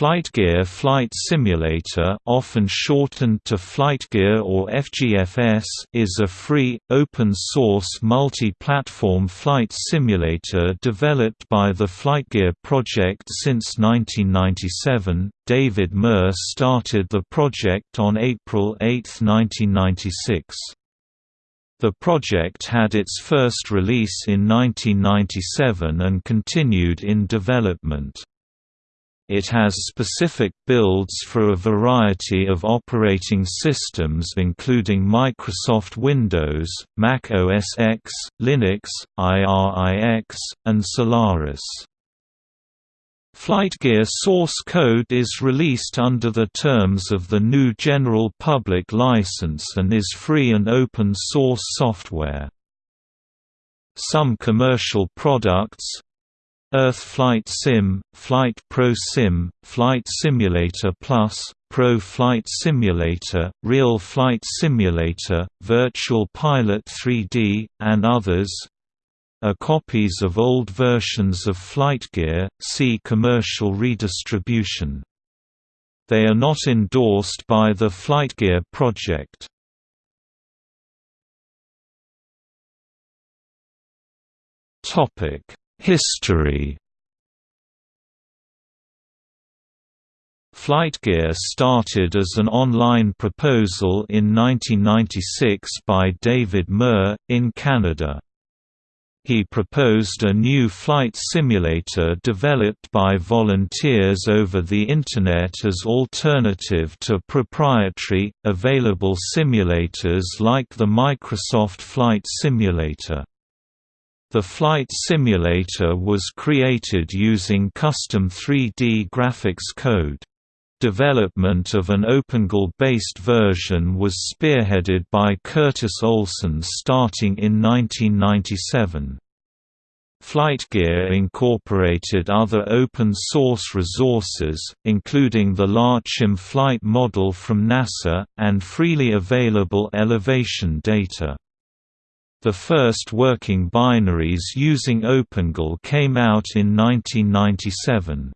FlightGear Flight Simulator often shortened to FlightGear or FGFS is a free, open-source multi-platform flight simulator developed by the FlightGear project since 1997. David Murr started the project on April 8, 1996. The project had its first release in 1997 and continued in development. It has specific builds for a variety of operating systems including Microsoft Windows, Mac OS X, Linux, IRIX, and Solaris. FlightGear source code is released under the terms of the GNU General Public License and is free and open source software. Some commercial products, Earth Flight Sim, Flight Pro Sim, Flight Simulator Plus, Pro Flight Simulator, Real Flight Simulator, Virtual Pilot 3D, and others are copies of old versions of FlightGear, see commercial redistribution. They are not endorsed by the FlightGear project. Topic History FlightGear started as an online proposal in 1996 by David Murr, in Canada. He proposed a new flight simulator developed by volunteers over the Internet as alternative to proprietary, available simulators like the Microsoft Flight Simulator. The flight simulator was created using custom 3D graphics code. Development of an OpenGL-based version was spearheaded by Curtis Olson starting in 1997. FlightGear incorporated other open-source resources, including the LaRCsim flight model from NASA, and freely available elevation data. The first working binaries using OpenGL came out in 1997.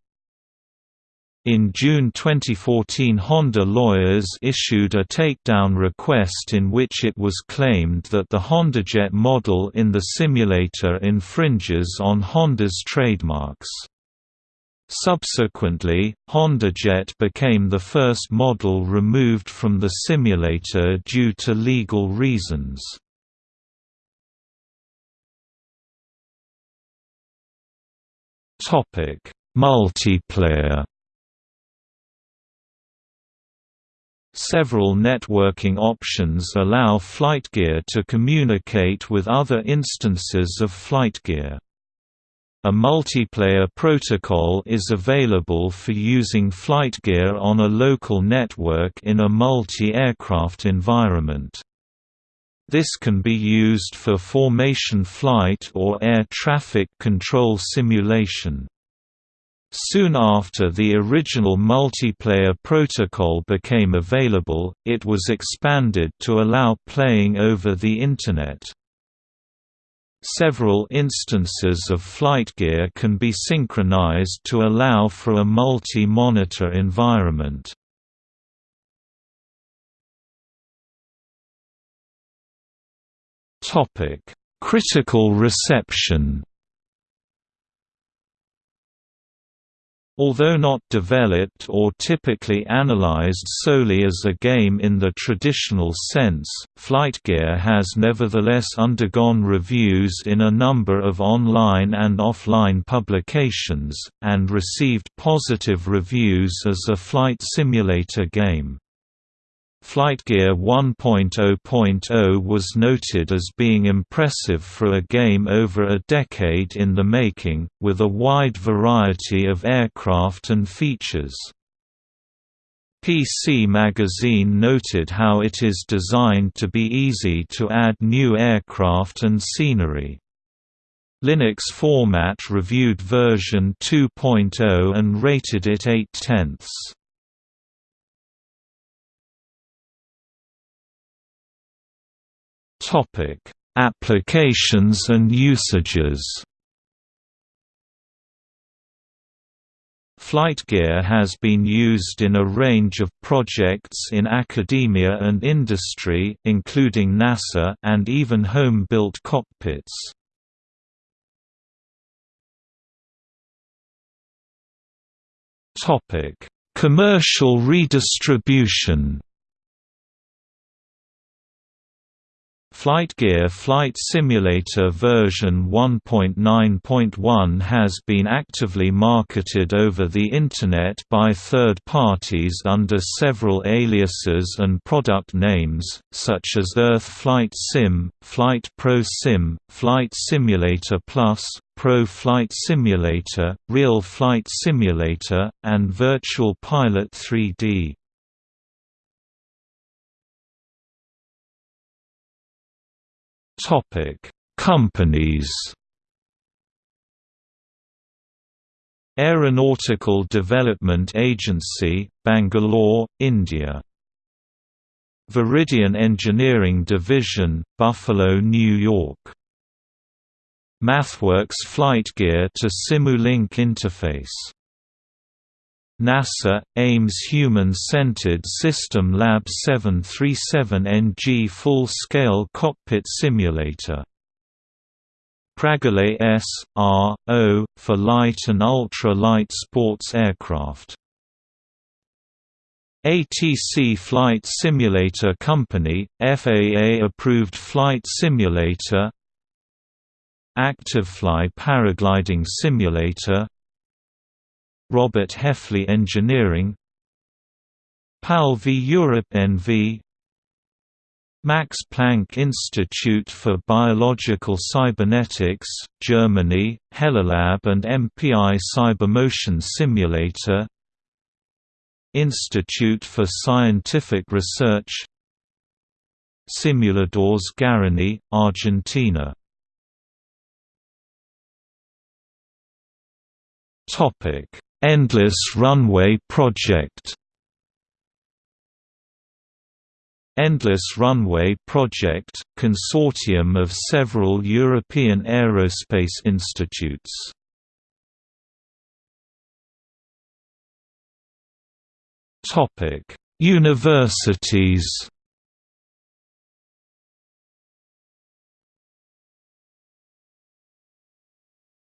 In June 2014 Honda lawyers issued a takedown request in which it was claimed that the HondaJet model in the simulator infringes on Honda's trademarks. Subsequently, HondaJet became the first model removed from the simulator due to legal reasons. Topic: Multiplayer. Several networking options allow FlightGear to communicate with other instances of FlightGear. A multiplayer protocol is available for using FlightGear on a local network in a multi-aircraft environment. This can be used for formation flight or air traffic control simulation. Soon after the original multiplayer protocol became available, it was expanded to allow playing over the Internet. Several instances of FlightGear can be synchronized to allow for a multi-monitor environment. Topic: Critical reception. Although not developed or typically analyzed solely as a game in the traditional sense, FlightGear has nevertheless undergone reviews in a number of online and offline publications, and received positive reviews as a flight simulator game. FlightGear 1.0.0 was noted as being impressive for a game over a decade in the making, with a wide variety of aircraft and features. PC Magazine noted how it is designed to be easy to add new aircraft and scenery. Linux Format reviewed version 2.0 and rated it 8 tenths. Topic: Applications and usages. Flight gear has been used in a range of projects in academia and industry including NASA and even home-built cockpits. Topic: Commercial redistribution FlightGear Flight Simulator version 1.9.1 has been actively marketed over the Internet by third parties under several aliases and product names, such as Earth Flight Sim, Flight Pro Sim, Flight Simulator Plus, Pro Flight Simulator, Real Flight Simulator, and Virtual Pilot 3D. Topic: Companies. Aeronautical Development Agency, Bangalore, India. Veridian Engineering Division, Buffalo, New York. MathWorks FlightGear to Simulink interface NASA, Ames Human-Centered System Lab 737NG Full-Scale Cockpit Simulator Pragolet S. R. O. for light and ultra-light sports aircraft. ATC Flight Simulator Company, FAA-approved flight simulator ActiveFly Paragliding Simulator Robert Heffley Engineering PAL v. Europe NV Max Planck Institute for Biological Cybernetics, Germany, Helilab and MPI Cybermotion Simulator Institute for Scientific Research Simuladores Guarani, Argentina Endless Runway Project Endless Runway Project, consortium of several European aerospace institutes. Topic: Universities.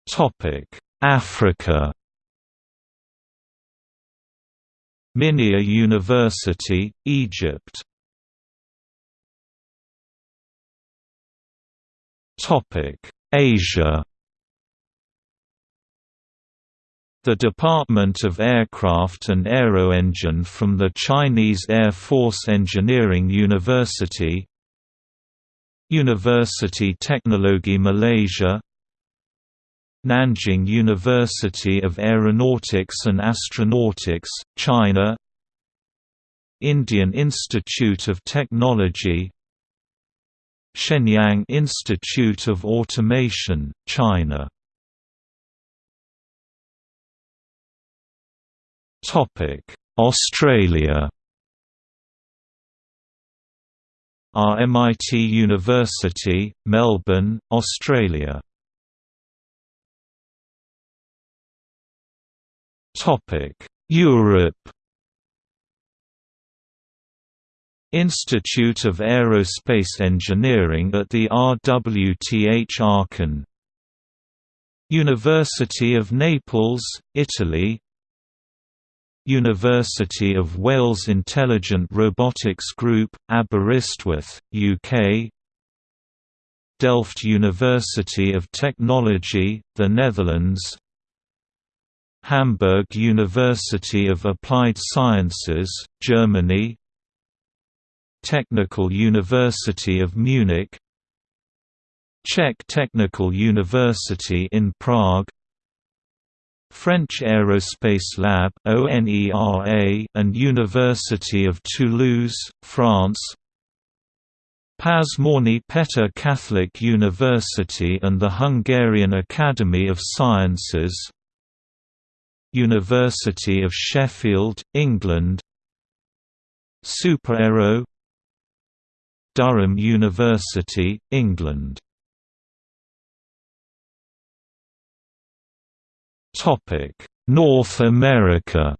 Topic: Africa. Minya University, Egypt. Asia. The Department of Aircraft and Aeroengine from the Chinese Air Force Engineering University University Teknologi Malaysia Nanjing University of Aeronautics and Astronautics, China Indian Institute of Technology Shenyang Institute of Automation, China Australia RMIT University, Melbourne, Australia Europe Institute of Aerospace Engineering at the RWTH Aachen. University of Naples, Italy. University of Wales Intelligent Robotics Group, Aberystwyth, UK Delft University of Technology, the Netherlands Hamburg University of Applied Sciences, Germany Technical University of Munich Czech Technical University in Prague French Aerospace Lab and University of Toulouse, France Pázmány Peter Catholic University and the Hungarian Academy of Sciences University of Sheffield, England. SUPAERO Durham University, England. North America.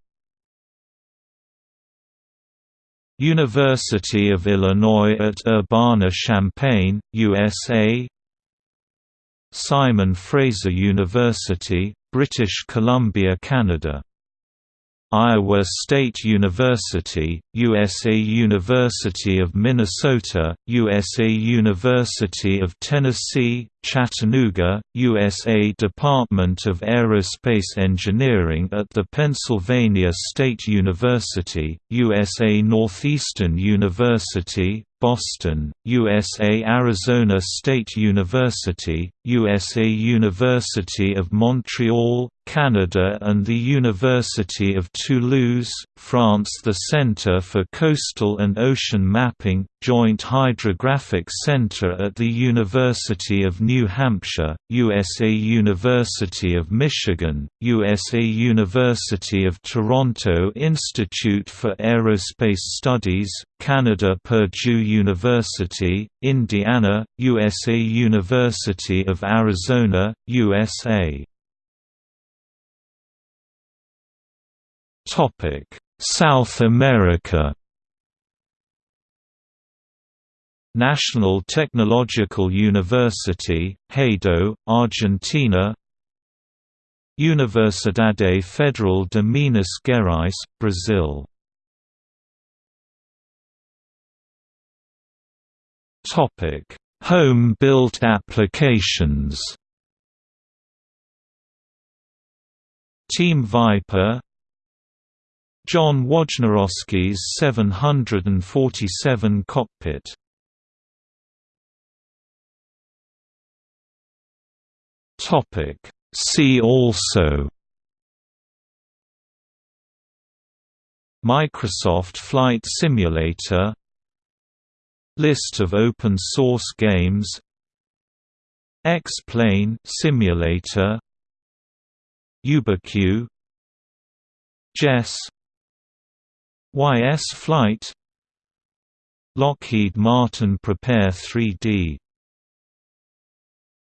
University of Illinois at Urbana-Champaign, USA Simon Fraser University, British Columbia, Canada. Iowa State University, USA University of Minnesota, USA University of Tennessee, Chattanooga, USA Department of Aerospace Engineering at the Pennsylvania State University, USA Northeastern University, Boston, USA Arizona State University, USA University of Montreal, Canada and the University of Toulouse, France. The Centre for Coastal and Ocean Mapping, Joint Hydrographic Center at the University of New Hampshire, USA University of Michigan, USA University of Toronto Institute for Aerospace Studies, Canada Purdue University, Indiana, USA University of Arizona, USA South America? National Technological University, Haedo, Argentina. Universidade Federal de Minas Gerais, Brazil. Topic Home-built applications. Team Viper John Wojnarowski's 747 cockpit. Topic. See also. Microsoft Flight Simulator. List of open source games. X-Plane Simulator. UberQ Jess YS Flight. Lockheed Martin Prepar3D